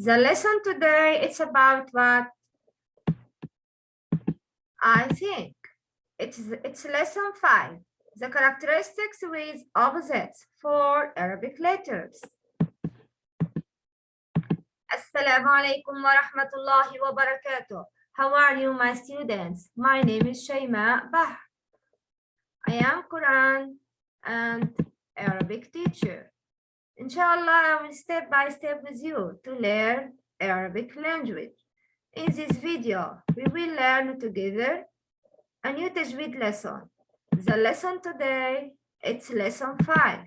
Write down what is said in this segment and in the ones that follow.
The lesson today it's about what I think it's it's lesson five. The characteristics with opposites for Arabic letters. Assalamu alaikum wa rahmatullahi wa barakatuh. How are you, my students? My name is Shayma Bah. I am Quran and Arabic teacher. Inshallah, I will step by step with you to learn Arabic language. In this video, we will learn together a new Tajweed lesson. The lesson today, it's lesson five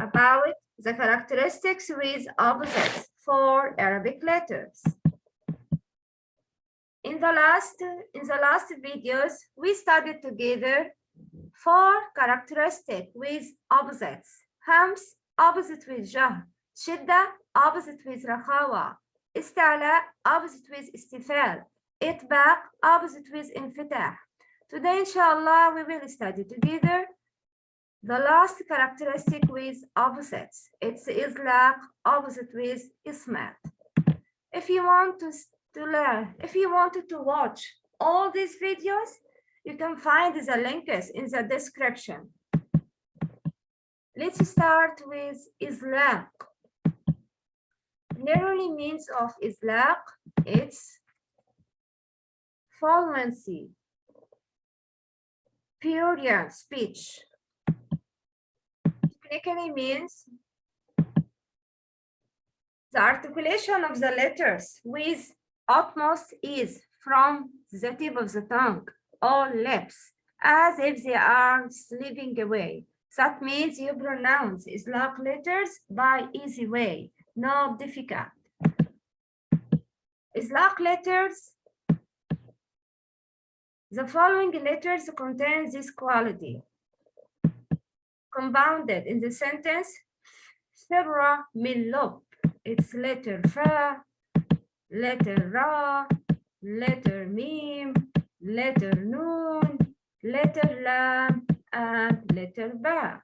about the characteristics with opposites for Arabic letters. In the last in the last videos, we studied together four characteristics with opposites. Hams, opposite with jah, shidda, opposite with rakhawa, istala, opposite with istifal, itbaq, opposite with infitah. Today, inshallah, we will study together the last characteristic with opposites. It's islaq, opposite with ismat. If you want to, to learn, if you wanted to watch all these videos, you can find the links in the description. Let's start with islaq. Literally means of islaq, it's fluency, period speech. Technically means the articulation of the letters with utmost ease from the tip of the tongue or lips as if they are slipping away. That means you pronounce Islamic letters by easy way, no difficult. Islamic letters the following letters contain this quality. Compounded in the sentence, Firra min It's letter fa, letter ra, letter mim, letter noon, letter lam, and letter ba.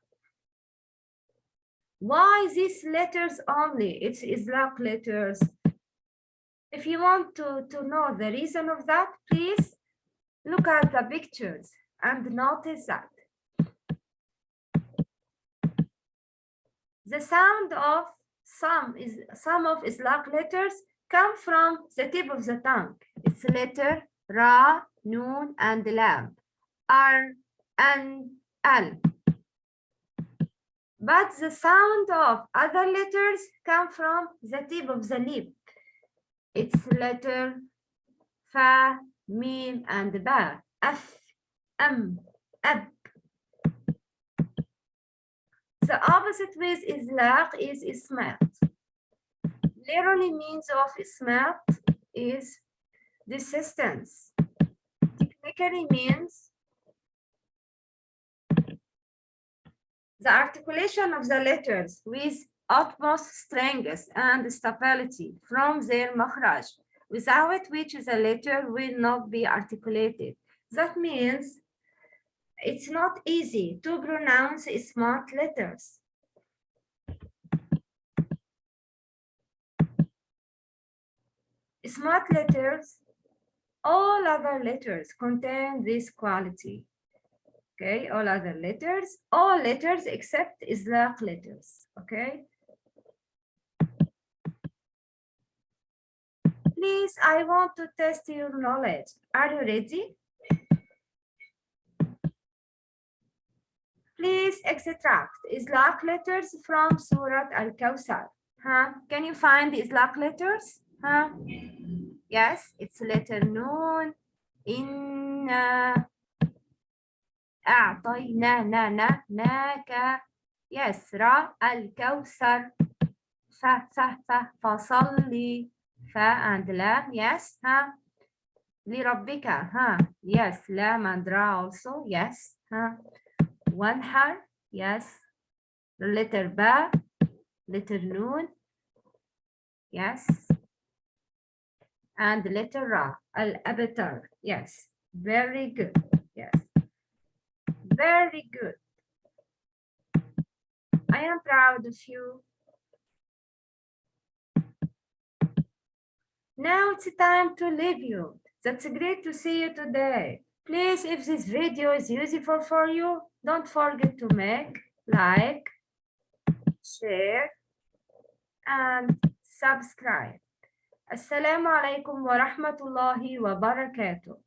Why these letters only? It's Islamic letters. If you want to, to know the reason of that, please Look at the pictures and notice that the sound of some is some of Islamic letters come from the tip of the tongue. It's letter Ra, Noon, and Lam, R, and Al. But the sound of other letters come from the tip of the lip. It's letter Fa, mim, and ba. F, M, ab. The opposite with islaq is ismat. Literally means of ismat is desistance. Technically means the articulation of the letters with utmost strength and stability from their makhraj without which the letter will not be articulated. That means it's not easy to pronounce smart letters. Smart letters, all other letters contain this quality okay? All other letters all letters except islaq letters okay? Please i want to test your knowledge. Are you ready? Please extract islaq letters from surat Al-Kausar. huh? Can you find the islaq letters? Huh? Yes it's letter noon. In uh, ناك yes را الكوثر ف ف ف فصلي fa and lam, yes, huh? لربك, huh? Yes, lam and ra also, yes, huh? One har, yes. The letter ba, letter noon, yes. And letter ra, al-abatar, yes. Very good, yes. Very good. I am proud of you Now it's time to leave you. That's great to see you today. Please, if this video is useful for you, don't forget to make like, share, and subscribe. Assalamu alaikum wa rahmatullahi wa barakatuh.